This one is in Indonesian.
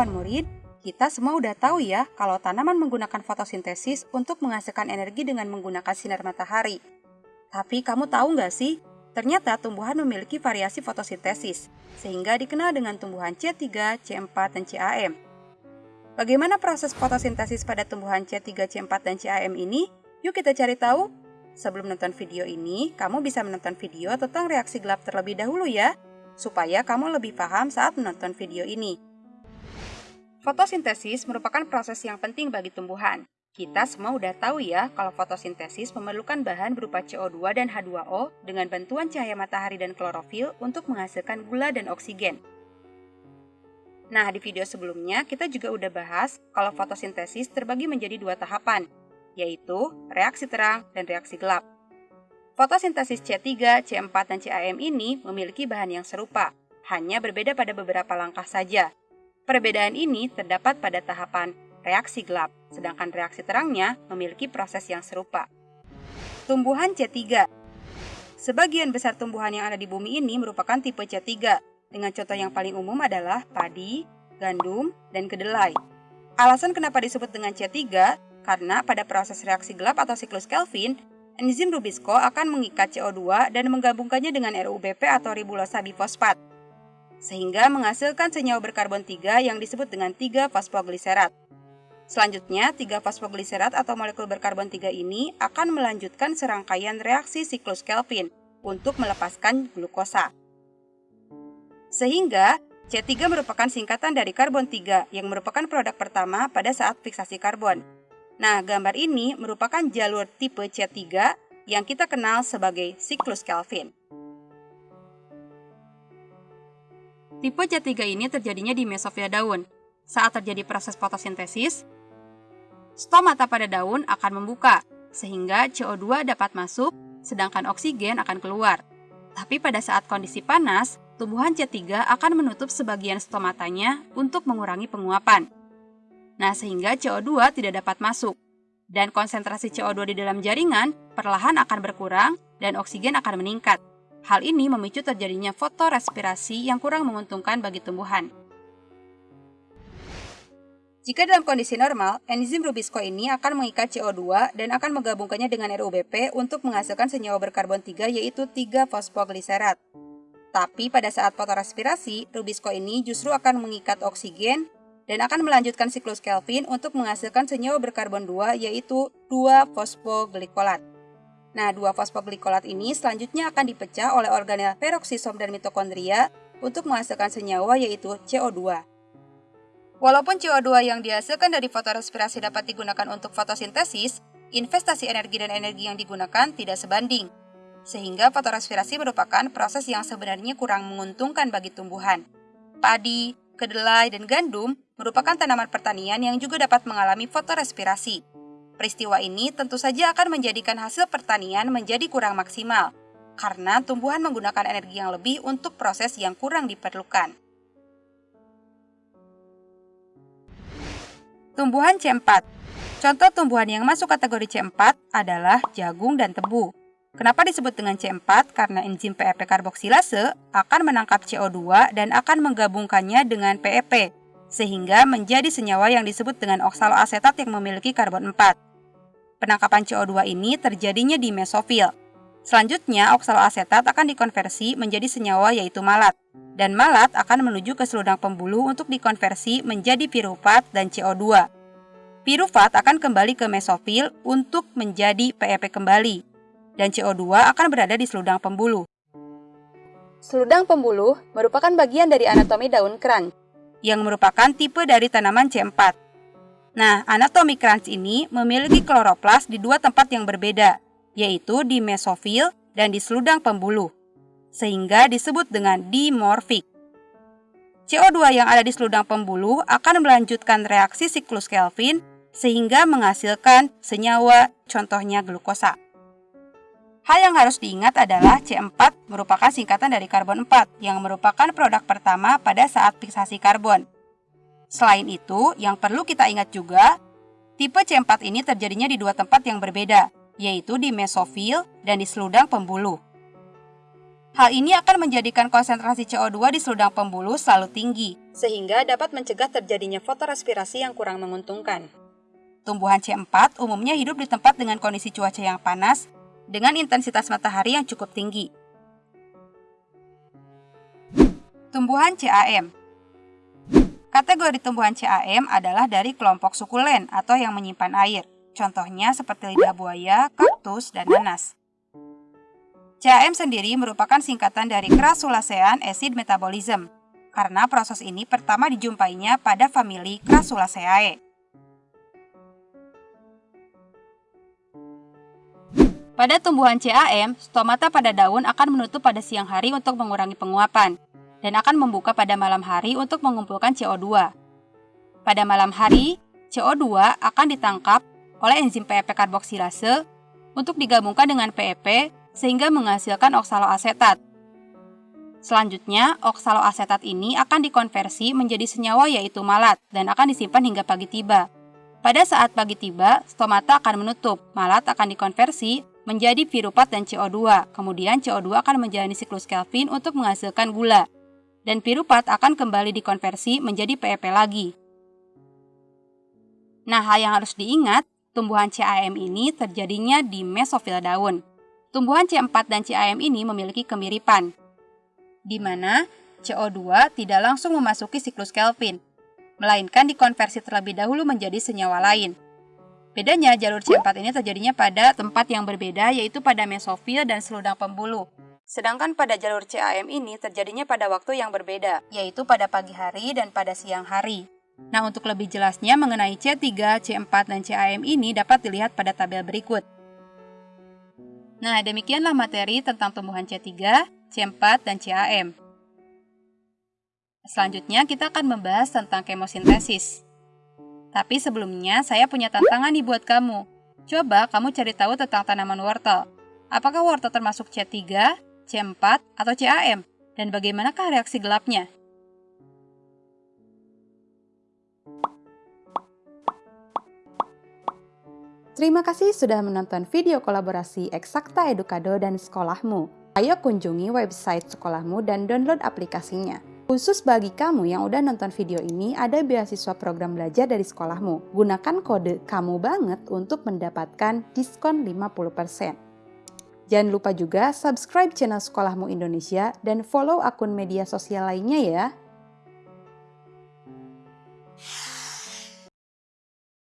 kawan murid, kita semua udah tahu ya kalau tanaman menggunakan fotosintesis untuk menghasilkan energi dengan menggunakan sinar matahari. Tapi kamu tahu nggak sih, ternyata tumbuhan memiliki variasi fotosintesis, sehingga dikenal dengan tumbuhan C3, C4, dan CAM. Bagaimana proses fotosintesis pada tumbuhan C3, C4, dan CAM ini? Yuk kita cari tahu. Sebelum menonton video ini, kamu bisa menonton video tentang reaksi gelap terlebih dahulu ya supaya kamu lebih paham saat menonton video ini. Fotosintesis merupakan proses yang penting bagi tumbuhan. Kita semua udah tahu ya kalau fotosintesis memerlukan bahan berupa CO2 dan H2O dengan bantuan cahaya matahari dan klorofil untuk menghasilkan gula dan oksigen. Nah, di video sebelumnya kita juga udah bahas kalau fotosintesis terbagi menjadi dua tahapan, yaitu reaksi terang dan reaksi gelap. Fotosintesis C3, C4, dan CAM ini memiliki bahan yang serupa, hanya berbeda pada beberapa langkah saja. Perbedaan ini terdapat pada tahapan reaksi gelap, sedangkan reaksi terangnya memiliki proses yang serupa. Tumbuhan C3 Sebagian besar tumbuhan yang ada di bumi ini merupakan tipe C3, dengan contoh yang paling umum adalah padi, gandum, dan kedelai. Alasan kenapa disebut dengan C3 karena pada proses reaksi gelap atau siklus Kelvin, enzim Rubisco akan mengikat CO2 dan menggabungkannya dengan RUBP atau ribulosa bifosfat, sehingga menghasilkan senyawa berkarbon 3 yang disebut dengan 3 fosfogliserat. Selanjutnya, 3 fosfogliserat atau molekul berkarbon 3 ini akan melanjutkan serangkaian reaksi siklus Kelvin untuk melepaskan glukosa. Sehingga, C3 merupakan singkatan dari karbon 3 yang merupakan produk pertama pada saat fiksasi karbon. Nah, gambar ini merupakan jalur tipe C3 yang kita kenal sebagai siklus Kelvin. Tipe C3 ini terjadinya di mesofila daun. Saat terjadi proses fotosintesis, stomata pada daun akan membuka, sehingga CO2 dapat masuk, sedangkan oksigen akan keluar. Tapi pada saat kondisi panas, tumbuhan C3 akan menutup sebagian stomatanya untuk mengurangi penguapan. Nah, sehingga CO2 tidak dapat masuk. Dan konsentrasi CO2 di dalam jaringan perlahan akan berkurang dan oksigen akan meningkat. Hal ini memicu terjadinya fotorespirasi yang kurang menguntungkan bagi tumbuhan. Jika dalam kondisi normal, enzim Rubisco ini akan mengikat CO2 dan akan menggabungkannya dengan RUBP untuk menghasilkan senyawa berkarbon 3 yaitu 3 fosfogliserat. Tapi pada saat fotorespirasi, Rubisco ini justru akan mengikat oksigen dan akan melanjutkan siklus Kelvin untuk menghasilkan senyawa berkarbon 2 yaitu 2 fosfoglykolat. Nah, 2 fosfoglykolat ini selanjutnya akan dipecah oleh organel peroksisom dan mitokondria untuk menghasilkan senyawa yaitu CO2. Walaupun CO2 yang dihasilkan dari fotorespirasi dapat digunakan untuk fotosintesis, investasi energi dan energi yang digunakan tidak sebanding. Sehingga fotorespirasi merupakan proses yang sebenarnya kurang menguntungkan bagi tumbuhan. Padi, kedelai, dan gandum merupakan tanaman pertanian yang juga dapat mengalami fotorespirasi. Peristiwa ini tentu saja akan menjadikan hasil pertanian menjadi kurang maksimal, karena tumbuhan menggunakan energi yang lebih untuk proses yang kurang diperlukan. Tumbuhan C4 Contoh tumbuhan yang masuk kategori C4 adalah jagung dan tebu. Kenapa disebut dengan C4? Karena enzim PEP karboksilase akan menangkap CO2 dan akan menggabungkannya dengan PEP, sehingga menjadi senyawa yang disebut dengan oksaloasetat yang memiliki karbon 4. Penangkapan CO2 ini terjadinya di mesofil. Selanjutnya, oksaloasetat akan dikonversi menjadi senyawa yaitu malat, dan malat akan menuju ke seludang pembuluh untuk dikonversi menjadi pirufat dan CO2. Pirufat akan kembali ke mesofil untuk menjadi PEP kembali, dan CO2 akan berada di seludang pembuluh. Seludang pembuluh merupakan bagian dari anatomi daun keranj, yang merupakan tipe dari tanaman C4. Nah, anatomi keranj ini memiliki kloroplas di dua tempat yang berbeda, yaitu di mesofil dan di seludang pembuluh, sehingga disebut dengan dimorfik. CO2 yang ada di seludang pembuluh akan melanjutkan reaksi siklus Kelvin sehingga menghasilkan senyawa, contohnya glukosa. Hal yang harus diingat adalah C4 merupakan singkatan dari karbon 4 yang merupakan produk pertama pada saat fiksasi karbon. Selain itu, yang perlu kita ingat juga, tipe C4 ini terjadinya di dua tempat yang berbeda, yaitu di mesofil dan di seludang pembuluh. Hal ini akan menjadikan konsentrasi CO2 di seludang pembuluh selalu tinggi, sehingga dapat mencegah terjadinya fotorespirasi yang kurang menguntungkan. Tumbuhan C4 umumnya hidup di tempat dengan kondisi cuaca yang panas dengan intensitas matahari yang cukup tinggi. Tumbuhan CAM Kategori tumbuhan CAM adalah dari kelompok sukulen atau yang menyimpan air. Contohnya seperti lidah buaya, kaktus, dan nanas. CAM sendiri merupakan singkatan dari Crassulacean acid metabolism, karena proses ini pertama dijumpainya pada famili Crassulaceae. Pada tumbuhan CAM, stomata pada daun akan menutup pada siang hari untuk mengurangi penguapan dan akan membuka pada malam hari untuk mengumpulkan CO2. Pada malam hari, CO2 akan ditangkap oleh enzim PEP karboksilase untuk digabungkan dengan PEP sehingga menghasilkan oksaloasetat. Selanjutnya, oksaloasetat ini akan dikonversi menjadi senyawa yaitu malat dan akan disimpan hingga pagi tiba. Pada saat pagi tiba, stomata akan menutup, malat akan dikonversi menjadi pirupat dan CO2. Kemudian CO2 akan menjalani siklus Kelvin untuk menghasilkan gula dan pirupat akan kembali dikonversi menjadi PEP lagi. Nah, hal yang harus diingat, tumbuhan CAM ini terjadinya di mesofil daun. Tumbuhan C4 dan CAM ini memiliki kemiripan, di mana CO2 tidak langsung memasuki siklus Kelvin, melainkan dikonversi terlebih dahulu menjadi senyawa lain. Bedanya jalur C4 ini terjadinya pada tempat yang berbeda yaitu pada mesofil dan seludang pembuluh. Sedangkan pada jalur CAM ini terjadinya pada waktu yang berbeda, yaitu pada pagi hari dan pada siang hari. Nah, untuk lebih jelasnya mengenai C3, C4, dan CAM ini dapat dilihat pada tabel berikut. Nah, demikianlah materi tentang tumbuhan C3, C4, dan CAM. Selanjutnya, kita akan membahas tentang kemosintesis. Tapi sebelumnya, saya punya tantangan nih buat kamu. Coba kamu cari tahu tentang tanaman wortel. Apakah wortel termasuk C3, C4, atau CAM, dan bagaimanakah reaksi gelapnya? Terima kasih sudah menonton video kolaborasi Eksakta Edukado dan Sekolahmu. Ayo kunjungi website sekolahmu dan download aplikasinya. Khusus bagi kamu yang udah nonton video ini, ada beasiswa program belajar dari sekolahmu. Gunakan kode kamu banget untuk mendapatkan diskon 50%. Jangan lupa juga subscribe channel Sekolahmu Indonesia dan follow akun media sosial lainnya ya.